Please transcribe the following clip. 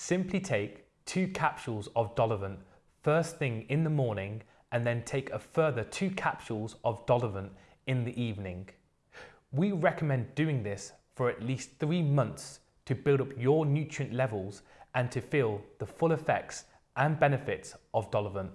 Simply take two capsules of Dolovant first thing in the morning and then take a further two capsules of Dolovant in the evening. We recommend doing this for at least three months to build up your nutrient levels and to feel the full effects and benefits of Dolovant.